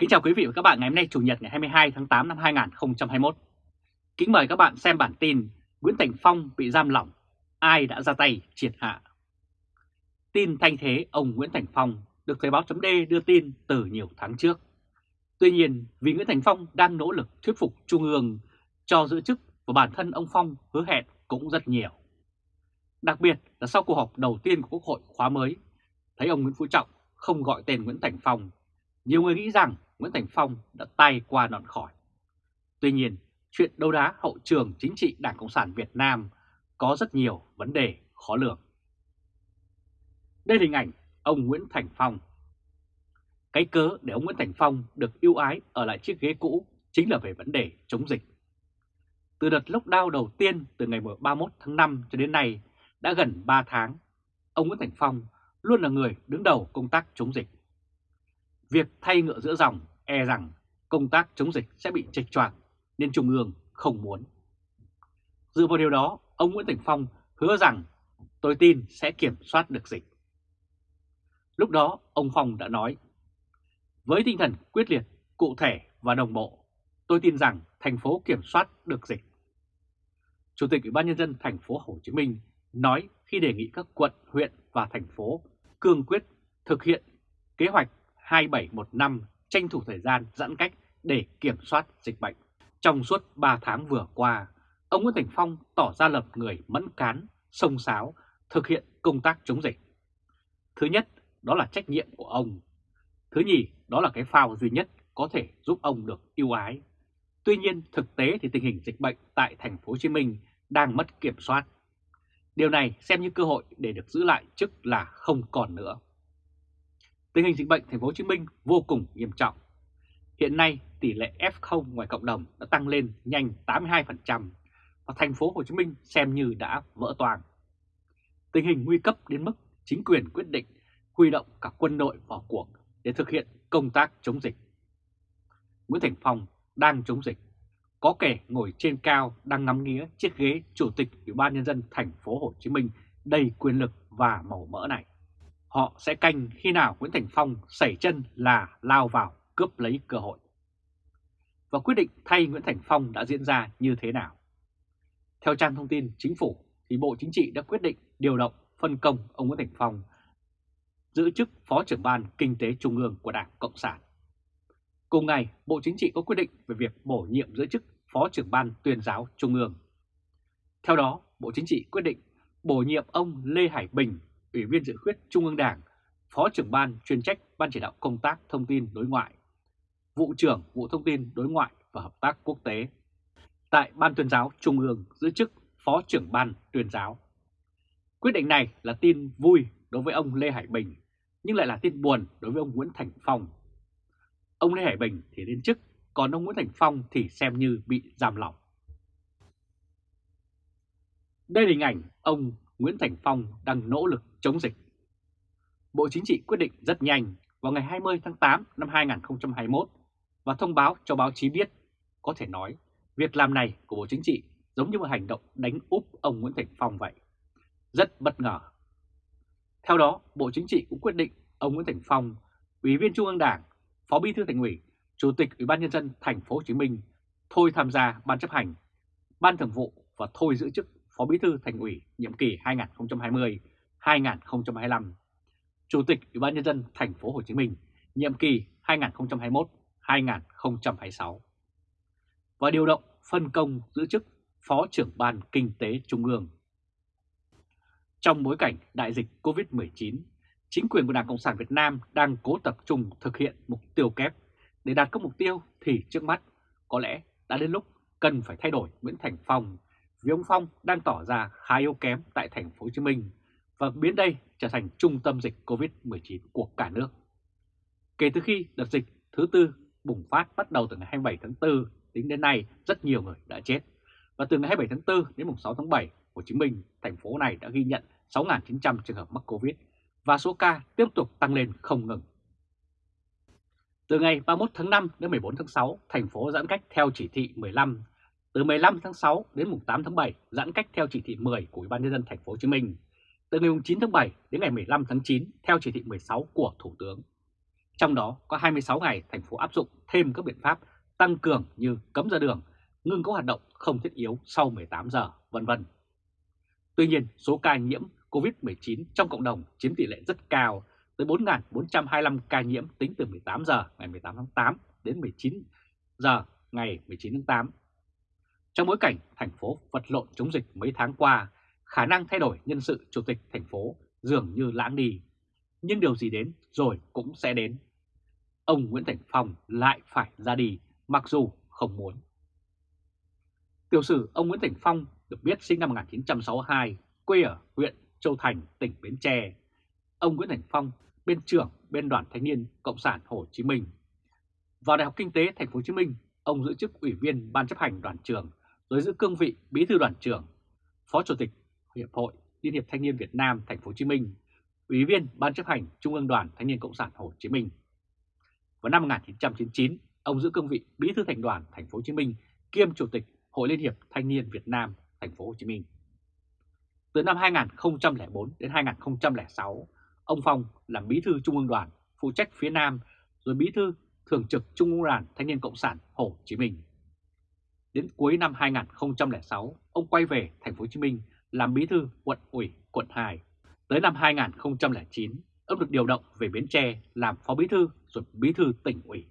Kính chào quý vị và các bạn ngày hôm nay Chủ nhật ngày 22 tháng 8 năm 2021. Kính mời các bạn xem bản tin Nguyễn Thành Phong bị giam lỏng, ai đã ra tay triệt hạ. Tin thanh thế ông Nguyễn Thành Phong được Thời báo chấm đưa tin từ nhiều tháng trước. Tuy nhiên vì Nguyễn Thành Phong đang nỗ lực thuyết phục Trung ương cho giữ chức và bản thân ông Phong hứa hẹn cũng rất nhiều. Đặc biệt là sau cuộc họp đầu tiên của Quốc hội khóa mới, thấy ông Nguyễn Phú Trọng không gọi tên Nguyễn Thành Phong, nhiều người nghĩ rằng Nguyễn Thành Phong đã tay qua nọn khỏi. Tuy nhiên, chuyện đấu đá hậu trường chính trị Đảng Cộng sản Việt Nam có rất nhiều vấn đề khó lường. Đây là hình ảnh ông Nguyễn Thành Phong. Cái cớ để ông Nguyễn Thành Phong được ưu ái ở lại chiếc ghế cũ chính là về vấn đề chống dịch. Từ đợt lockdown đầu tiên từ ngày 31 tháng 5 cho đến nay đã gần 3 tháng, ông Nguyễn Thành Phong luôn là người đứng đầu công tác chống dịch. Việc thay ngựa giữa dòng e rằng công tác chống dịch sẽ bị trạch choạc nên Trung ương không muốn. Dựa vào điều đó, ông Nguyễn Thành Phong hứa rằng tôi tin sẽ kiểm soát được dịch. Lúc đó, ông Phong đã nói, với tinh thần quyết liệt, cụ thể và đồng bộ, tôi tin rằng thành phố kiểm soát được dịch. Chủ tịch Ủy ban Nhân dân thành phố Hồ Chí Minh nói khi đề nghị các quận, huyện và thành phố cương quyết thực hiện kế hoạch 2715 tranh thủ thời gian giãn cách để kiểm soát dịch bệnh. Trong suốt 3 tháng vừa qua, ông Nguyễn Thành Phong tỏ ra lập người mẫn cán, sông sáo, thực hiện công tác chống dịch. Thứ nhất, đó là trách nhiệm của ông. Thứ nhì, đó là cái phao duy nhất có thể giúp ông được yêu ái. Tuy nhiên, thực tế thì tình hình dịch bệnh tại thành phố Hồ Chí Minh đang mất kiểm soát. Điều này xem như cơ hội để được giữ lại chức là không còn nữa. Tình hình dịch bệnh thành phố Hồ Chí Minh vô cùng nghiêm trọng. Hiện nay tỷ lệ F0 ngoài cộng đồng đã tăng lên nhanh 82% và thành phố Hồ Chí Minh xem như đã vỡ toàn. Tình hình nguy cấp đến mức chính quyền quyết định huy động cả quân đội vào cuộc để thực hiện công tác chống dịch. Nguyễn Thành Phong đang chống dịch, có kẻ ngồi trên cao đang ngắm nghía chiếc ghế chủ tịch Ủy ban nhân dân thành phố Hồ Chí Minh đầy quyền lực và màu mỡ này. Họ sẽ canh khi nào Nguyễn Thành Phong xảy chân là lao vào cướp lấy cơ hội. Và quyết định thay Nguyễn Thành Phong đã diễn ra như thế nào? Theo trang thông tin chính phủ thì Bộ Chính trị đã quyết định điều động phân công ông Nguyễn Thành Phong giữ chức Phó trưởng ban Kinh tế Trung ương của Đảng Cộng sản. Cùng ngày, Bộ Chính trị có quyết định về việc bổ nhiệm giữ chức Phó trưởng ban tuyên giáo Trung ương. Theo đó, Bộ Chính trị quyết định bổ nhiệm ông Lê Hải Bình, Ủy viên dự khuyết Trung ương Đảng, Phó trưởng ban chuyên trách Ban chỉ đạo công tác thông tin đối ngoại, vụ trưởng vụ thông tin đối ngoại và hợp tác quốc tế. Tại Ban tuyên giáo Trung ương giữ chức Phó trưởng ban tuyên giáo. Quyết định này là tin vui đối với ông Lê Hải Bình, nhưng lại là tin buồn đối với ông Nguyễn Thành Phong. Ông Lê Hải Bình thì lên chức, còn ông Nguyễn Thành Phong thì xem như bị giam lỏng. Đây là hình ảnh ông Nguyễn Thành Phong đang nỗ lực chống dịch. Bộ Chính trị quyết định rất nhanh vào ngày 20 tháng 8 năm 2021 và thông báo cho báo chí biết. Có thể nói, việc làm này của Bộ Chính trị giống như một hành động đánh úp ông Nguyễn Thành Phong vậy. Rất bất ngờ. Theo đó, Bộ Chính trị cũng quyết định ông Nguyễn Thành Phong, Ủy viên Trung ương Đảng, Phó Bí thư Thành ủy, Chủ tịch Ủy ban nhân dân thành phố Hồ Chí Minh thôi tham gia ban chấp hành, ban thường vụ và thôi giữ chức Phó Bí thư Thành ủy nhiệm kỳ 2020-2025, Chủ tịch Ủy ban nhân dân thành phố Hồ Chí Minh nhiệm kỳ 2021-2026 và điều động phân công giữ chức Phó trưởng ban Kinh tế Trung ương. Trong bối cảnh đại dịch COVID-19, chính quyền của Đảng Cộng sản Việt Nam đang cố tập trung thực hiện mục tiêu kép. Để đạt các mục tiêu thì trước mắt có lẽ đã đến lúc cần phải thay đổi Nguyễn Thành Phong vì ông Phong đang tỏ ra khá yếu kém tại thành phố Hồ Chí Minh và biến đây trở thành trung tâm dịch COVID-19 của cả nước. Kể từ khi đợt dịch thứ tư bùng phát bắt đầu từ ngày 27 tháng 4 tính đến nay rất nhiều người đã chết. Và từ ngày 27 tháng 4 đến mùng 6 tháng 7, Hồ Chí Minh, thành phố này đã ghi nhận 6.900 trường hợp mắc Covid và số ca tiếp tục tăng lên không ngừng. Từ ngày 31 tháng 5 đến 14 tháng 6, thành phố giãn cách theo chỉ thị 15. Từ 15 tháng 6 đến mùng 8 tháng 7, giãn cách theo chỉ thị 10 của Ủy ban nhân dân thành phố Hồ Chí Minh. Từ ngày 9 tháng 7 đến ngày 15 tháng 9 theo chỉ thị 16 của Thủ tướng. Trong đó có 26 ngày thành phố áp dụng thêm các biện pháp tăng cường như cấm ra đường, ngưng các hoạt động không thiết yếu sau 18 giờ, vân vân. Tuy nhiên, số ca nhiễm COVID-19 trong cộng đồng chiếm tỷ lệ rất cao, tới 4.425 ca nhiễm tính từ 18 giờ ngày 18 tháng 8 đến 19 giờ ngày 19 tháng 8. Trong bối cảnh thành phố vật lộn chống dịch mấy tháng qua, khả năng thay đổi nhân sự chủ tịch thành phố dường như lãng đi. Nhưng điều gì đến rồi cũng sẽ đến. Ông Nguyễn Thành Phong lại phải ra đi mặc dù không muốn. Tiểu sử ông Nguyễn Thành Phong được biết sinh năm 1962, quê ở huyện Châu Thành, tỉnh Bến Tre. Ông Nguyễn Thành Phong, bên trưởng bên đoàn thanh niên Cộng sản Hồ Chí Minh. Vào Đại học Kinh tế Thành phố Hồ Chí Minh, ông giữ chức ủy viên ban chấp hành đoàn trường, rồi giữ cương vị bí thư đoàn trưởng, phó chủ tịch Hiệp hội Liên hiệp Thanh niên Việt Nam Thành phố Hồ Chí Minh, ủy viên ban chấp hành Trung ương Đoàn Thanh niên Cộng sản Hồ Chí Minh. Vào năm 1999, ông giữ cương vị bí thư thành đoàn Thành phố Hồ Chí Minh kiêm chủ tịch Hội Liên hiệp Thanh niên Việt Nam Thành phố Hồ Chí Minh. Từ năm 2004 đến 2006, ông Phong làm bí thư Trung ương Đoàn phụ trách phía Nam, rồi bí thư thường trực Trung ương Đoàn Thanh niên Cộng sản Hồ Chí Minh. Đến cuối năm 2006, ông quay về Thành phố Hồ Chí Minh làm bí thư quận ủy quận 2. Tới năm 2009, ông được điều động về Bến Tre làm phó bí thư rồi bí thư tỉnh ủy.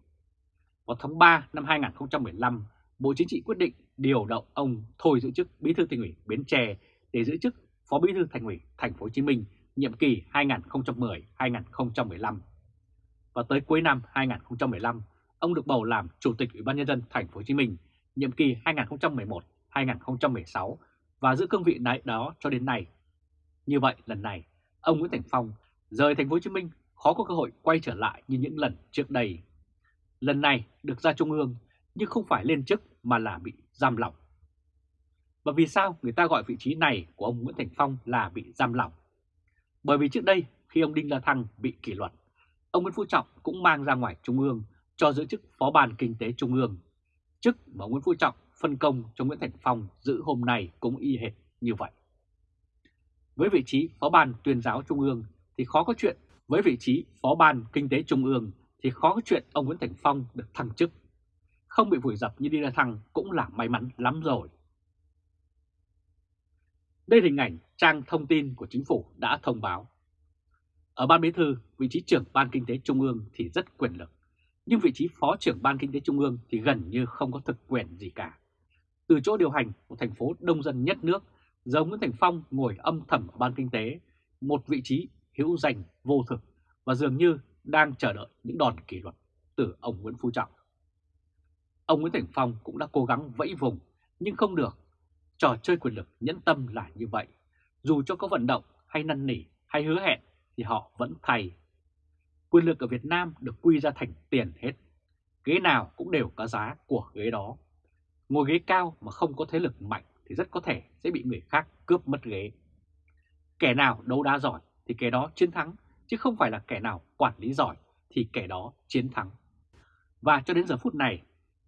Vào tháng 3 năm 2015, Bộ Chính trị quyết định điều động ông thôi giữ chức bí thư tỉnh ủy Bến Tre để giữ chức phó bí thư thành ủy Thành phố Hồ Chí Minh nhiệm kỳ 2010-2015. Và tới cuối năm 2015, ông được bầu làm chủ tịch Ủy ban nhân dân Thành phố Hồ Chí Minh nhiệm kỳ 2011-2016 và giữ cương vị đại đó cho đến nay. Như vậy lần này, ông Nguyễn Thành Phong rời Thành phố Hồ Chí Minh khó có cơ hội quay trở lại như những lần trước đây. Lần này được ra Trung ương nhưng không phải lên chức mà là bị giam lỏng. Và vì sao người ta gọi vị trí này của ông Nguyễn Thành Phong là bị giam lỏng? Bởi vì trước đây khi ông Đinh La Thăng bị kỷ luật, ông Nguyễn Phú Trọng cũng mang ra ngoài Trung ương cho giữ chức Phó ban Kinh tế Trung ương. Chức mà Nguyễn Phú Trọng phân công cho Nguyễn Thành Phong giữ hôm nay cũng y hệt như vậy. Với vị trí Phó ban tuyên giáo Trung ương thì khó có chuyện, với vị trí Phó ban Kinh tế Trung ương thì khó có chuyện ông Nguyễn Thành Phong được thăng chức. Không bị vùi dập như đi ra Thăng cũng là may mắn lắm rồi. Đây là hình ảnh trang thông tin của chính phủ đã thông báo. Ở Ban Bí thư, vị trí trưởng Ban Kinh tế Trung ương thì rất quyền lực, nhưng vị trí Phó trưởng Ban Kinh tế Trung ương thì gần như không có thực quyền gì cả. Từ chỗ điều hành của thành phố đông dân nhất nước, giờ Nguyễn Thành Phong ngồi âm thầm ở Ban Kinh tế, một vị trí hữu danh vô thực và dường như đang chờ đợi những đòn kỷ luật từ ông Nguyễn Phú Trọng. Ông Nguyễn Thành Phong cũng đã cố gắng vẫy vùng nhưng không được Trò chơi quyền lực nhẫn tâm là như vậy. Dù cho có vận động hay năn nỉ hay hứa hẹn thì họ vẫn thay. Quyền lực ở Việt Nam được quy ra thành tiền hết. Ghế nào cũng đều có giá của ghế đó. Ngồi ghế cao mà không có thế lực mạnh thì rất có thể sẽ bị người khác cướp mất ghế. Kẻ nào đấu đá giỏi thì kẻ đó chiến thắng, chứ không phải là kẻ nào quản lý giỏi thì kẻ đó chiến thắng. Và cho đến giờ phút này,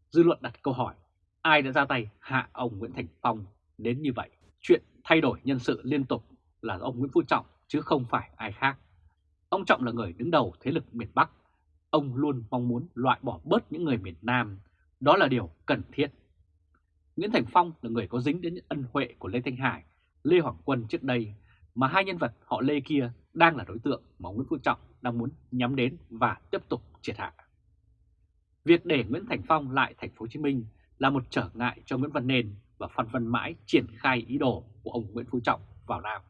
dư luận đặt câu hỏi ai đã ra tay hạ ông Nguyễn Thành Phong đến như vậy. Chuyện thay đổi nhân sự liên tục là ông Nguyễn Phú Trọng chứ không phải ai khác. Ông Trọng là người đứng đầu thế lực miền Bắc. Ông luôn mong muốn loại bỏ bớt những người miền Nam. Đó là điều cần thiết. Nguyễn Thành Phong là người có dính đến những ân huệ của Lê Thanh Hải, Lê Hoàng Quân trước đây, mà hai nhân vật họ Lê kia đang là đối tượng mà Nguyễn Phú Trọng đang muốn nhắm đến và tiếp tục triệt hạ. Việc để Nguyễn Thành Phong lại thành phố Hồ Chí Minh là một trở ngại cho Nguyễn Văn Nền và Phan Văn Mãi triển khai ý đồ của ông Nguyễn Phú Trọng vào Nam.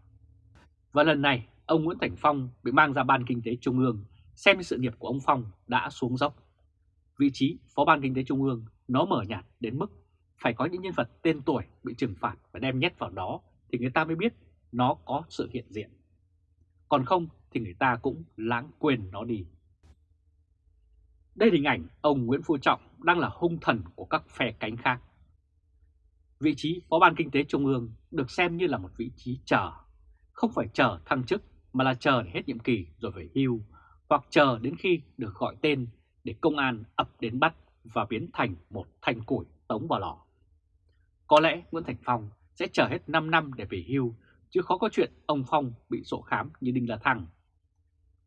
Và lần này, ông Nguyễn Thành Phong bị mang ra Ban Kinh tế Trung ương xem sự nghiệp của ông Phong đã xuống dốc. Vị trí Phó Ban Kinh tế Trung ương nó mở nhạt đến mức phải có những nhân vật tên tuổi bị trừng phạt và đem nhét vào đó thì người ta mới biết nó có sự hiện diện. Còn không thì người ta cũng lãng quên nó đi. Đây là hình ảnh ông Nguyễn Phú Trọng đang là hung thần của các phe cánh khác. Vị trí Phó ban Kinh tế Trung ương được xem như là một vị trí chờ, không phải chờ thăng chức mà là chờ để hết nhiệm kỳ rồi về hưu, hoặc chờ đến khi được gọi tên để công an ập đến bắt và biến thành một thanh củi tống vào lò. Có lẽ Nguyễn Thành Phong sẽ chờ hết 5 năm để về hưu, chứ khó có chuyện ông Phong bị sổ khám như Đinh La Thăng.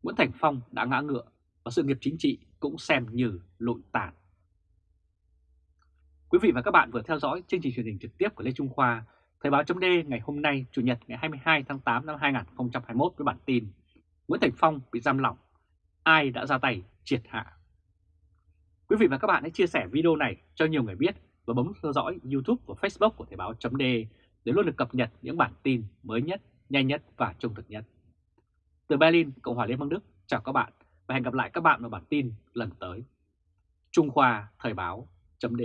Nguyễn Thành Phong đã ngã ngựa, và sự nghiệp chính trị cũng xem như lụi tàn. Quý vị và các bạn vừa theo dõi chương trình truyền hình trực tiếp của Lê Trung Khoa, Thời báo chấm ngày hôm nay, Chủ nhật ngày 22 tháng 8 năm 2021 với bản tin Nguyễn Thành Phong bị giam lỏng, ai đã ra tay triệt hạ. Quý vị và các bạn hãy chia sẻ video này cho nhiều người biết và bấm theo dõi YouTube và Facebook của Thời báo chấm để luôn được cập nhật những bản tin mới nhất, nhanh nhất và trung thực nhất. Từ Berlin, Cộng hòa Liên bang Đức, chào các bạn và hẹn gặp lại các bạn vào bản tin lần tới. Trung Khoa Thời báo chấm